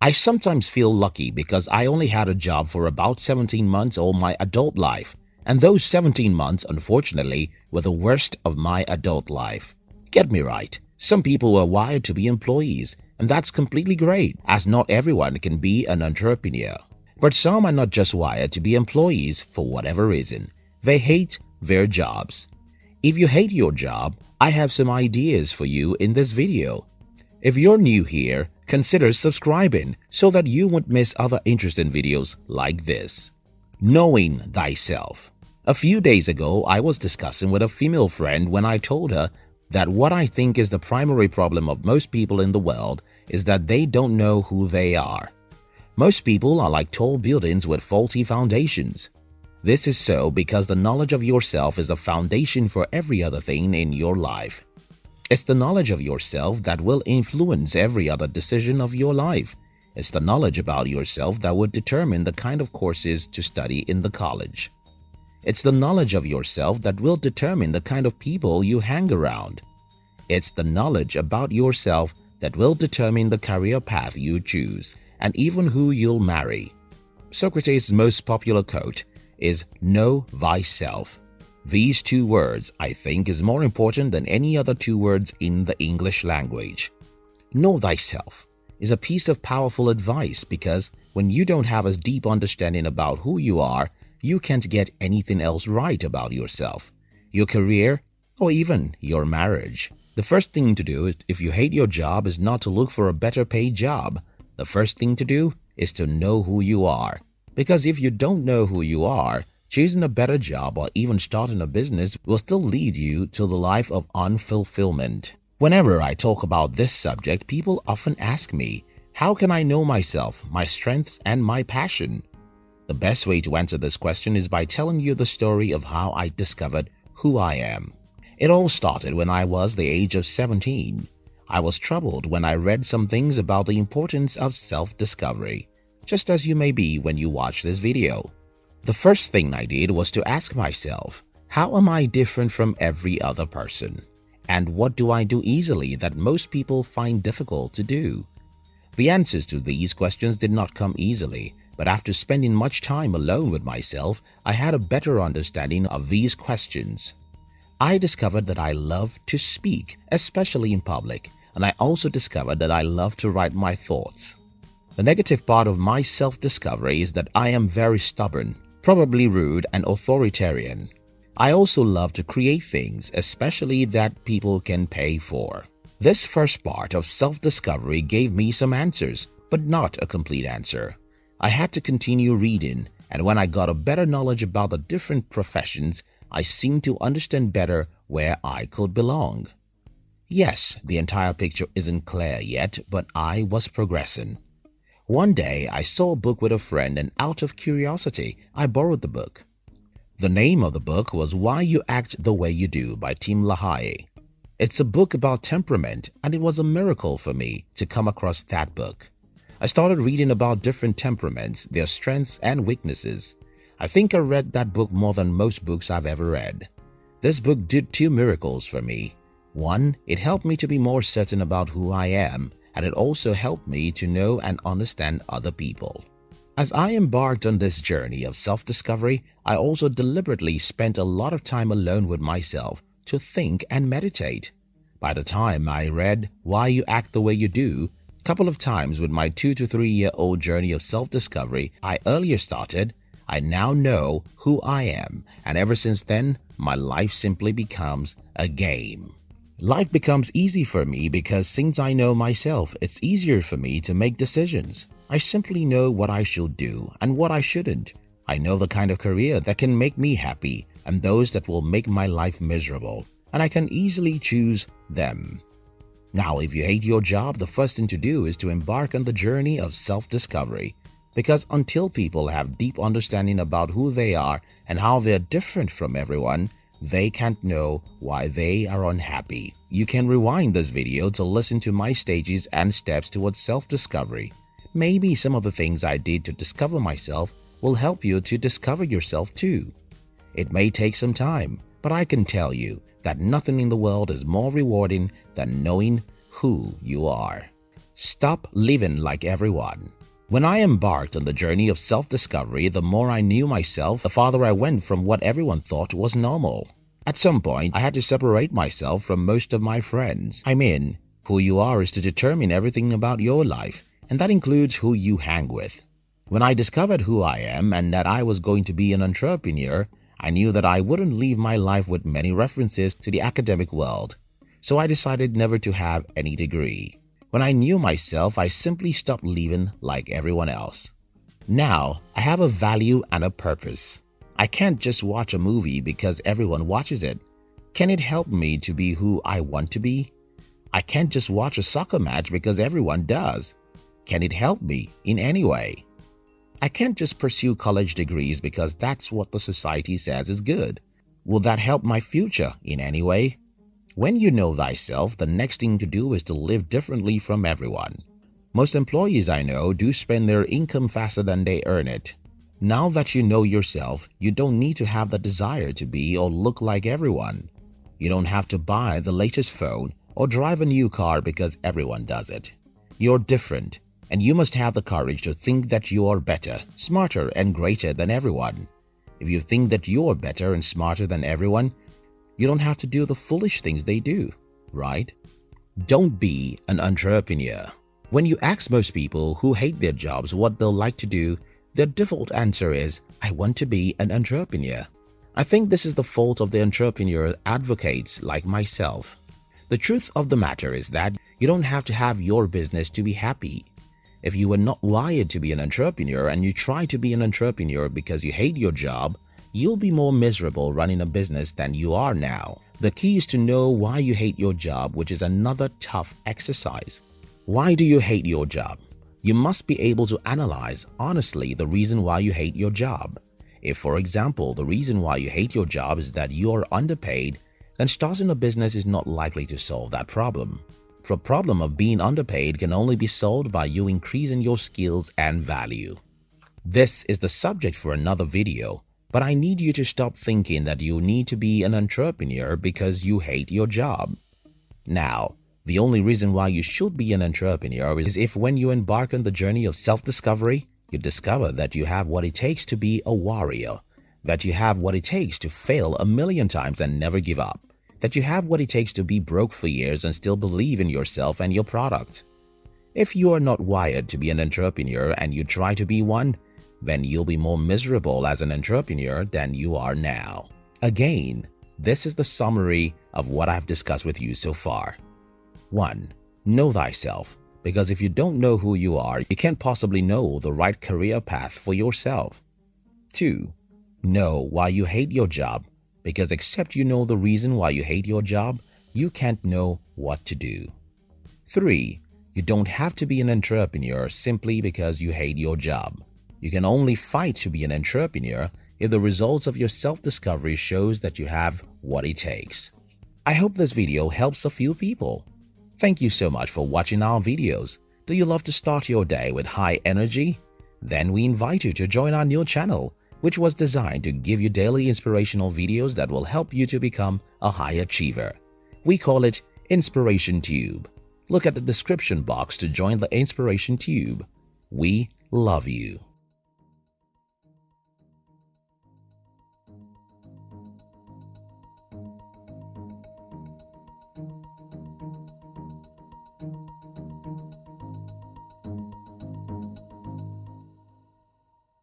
I sometimes feel lucky because I only had a job for about 17 months all my adult life, and those 17 months, unfortunately, were the worst of my adult life. Get me right, some people were wired to be employees, and that's completely great, as not everyone can be an entrepreneur. But some are not just wired to be employees for whatever reason. They hate their jobs. If you hate your job, I have some ideas for you in this video. If you're new here, consider subscribing so that you won't miss other interesting videos like this. Knowing Thyself A few days ago, I was discussing with a female friend when I told her that what I think is the primary problem of most people in the world is that they don't know who they are. Most people are like tall buildings with faulty foundations. This is so because the knowledge of yourself is the foundation for every other thing in your life. It's the knowledge of yourself that will influence every other decision of your life. It's the knowledge about yourself that would determine the kind of courses to study in the college. It's the knowledge of yourself that will determine the kind of people you hang around. It's the knowledge about yourself that will determine the career path you choose and even who you'll marry. Socrates' most popular quote is Know thyself. These two words, I think, is more important than any other two words in the English language. Know thyself is a piece of powerful advice because when you don't have a deep understanding about who you are, you can't get anything else right about yourself, your career, or even your marriage. The first thing to do if you hate your job is not to look for a better paid job. The first thing to do is to know who you are. Because if you don't know who you are, Choosing a better job or even starting a business will still lead you to the life of unfulfillment. Whenever I talk about this subject, people often ask me, how can I know myself, my strengths and my passion? The best way to answer this question is by telling you the story of how I discovered who I am. It all started when I was the age of 17. I was troubled when I read some things about the importance of self-discovery, just as you may be when you watch this video. The first thing I did was to ask myself, how am I different from every other person? And what do I do easily that most people find difficult to do? The answers to these questions did not come easily, but after spending much time alone with myself, I had a better understanding of these questions. I discovered that I love to speak, especially in public, and I also discovered that I love to write my thoughts. The negative part of my self-discovery is that I am very stubborn probably rude and authoritarian. I also love to create things, especially that people can pay for. This first part of self-discovery gave me some answers, but not a complete answer. I had to continue reading, and when I got a better knowledge about the different professions, I seemed to understand better where I could belong. Yes, the entire picture isn't clear yet, but I was progressing. One day I saw a book with a friend and out of curiosity I borrowed the book. The name of the book was Why You Act the Way You Do by Tim LaHaye. It's a book about temperament and it was a miracle for me to come across that book. I started reading about different temperaments, their strengths and weaknesses. I think I read that book more than most books I've ever read. This book did two miracles for me. One, it helped me to be more certain about who I am and it also helped me to know and understand other people. As I embarked on this journey of self-discovery, I also deliberately spent a lot of time alone with myself to think and meditate. By the time I read Why You Act the Way You Do, a couple of times with my two to three year old journey of self-discovery I earlier started, I now know who I am and ever since then, my life simply becomes a game. Life becomes easy for me because since I know myself, it's easier for me to make decisions. I simply know what I should do and what I shouldn't. I know the kind of career that can make me happy and those that will make my life miserable, and I can easily choose them. Now, if you hate your job, the first thing to do is to embark on the journey of self-discovery. Because until people have deep understanding about who they are and how they're different from everyone, they can't know why they are unhappy. You can rewind this video to listen to my stages and steps towards self-discovery. Maybe some of the things I did to discover myself will help you to discover yourself too. It may take some time, but I can tell you that nothing in the world is more rewarding than knowing who you are. Stop living like everyone. When I embarked on the journey of self-discovery, the more I knew myself, the farther I went from what everyone thought was normal. At some point, I had to separate myself from most of my friends. I mean, who you are is to determine everything about your life, and that includes who you hang with. When I discovered who I am and that I was going to be an entrepreneur, I knew that I wouldn't leave my life with many references to the academic world, so I decided never to have any degree. When I knew myself, I simply stopped living like everyone else. Now, I have a value and a purpose. I can't just watch a movie because everyone watches it. Can it help me to be who I want to be? I can't just watch a soccer match because everyone does. Can it help me in any way? I can't just pursue college degrees because that's what the society says is good. Will that help my future in any way? When you know thyself, the next thing to do is to live differently from everyone. Most employees I know do spend their income faster than they earn it. Now that you know yourself, you don't need to have the desire to be or look like everyone. You don't have to buy the latest phone or drive a new car because everyone does it. You're different and you must have the courage to think that you are better, smarter and greater than everyone. If you think that you are better and smarter than everyone, you don't have to do the foolish things they do, right? Don't be an entrepreneur. When you ask most people who hate their jobs what they'll like to do, their default answer is, I want to be an entrepreneur. I think this is the fault of the entrepreneur advocates like myself. The truth of the matter is that you don't have to have your business to be happy. If you were not wired to be an entrepreneur and you try to be an entrepreneur because you hate your job, you'll be more miserable running a business than you are now. The key is to know why you hate your job, which is another tough exercise. Why do you hate your job? You must be able to analyze honestly the reason why you hate your job. If, for example, the reason why you hate your job is that you are underpaid, then starting a business is not likely to solve that problem. The problem of being underpaid can only be solved by you increasing your skills and value. This is the subject for another video, but I need you to stop thinking that you need to be an entrepreneur because you hate your job. Now, the only reason why you should be an entrepreneur is if when you embark on the journey of self-discovery, you discover that you have what it takes to be a warrior, that you have what it takes to fail a million times and never give up that you have what it takes to be broke for years and still believe in yourself and your product. If you are not wired to be an entrepreneur and you try to be one, then you'll be more miserable as an entrepreneur than you are now. Again, this is the summary of what I've discussed with you so far. 1. Know thyself, because if you don't know who you are, you can't possibly know the right career path for yourself. 2. Know why you hate your job because except you know the reason why you hate your job, you can't know what to do. 3. You don't have to be an entrepreneur simply because you hate your job. You can only fight to be an entrepreneur if the results of your self-discovery shows that you have what it takes. I hope this video helps a few people. Thank you so much for watching our videos. Do you love to start your day with high energy? Then we invite you to join our new channel which was designed to give you daily inspirational videos that will help you to become a high achiever. We call it Inspiration Tube. Look at the description box to join the Inspiration Tube. We love you.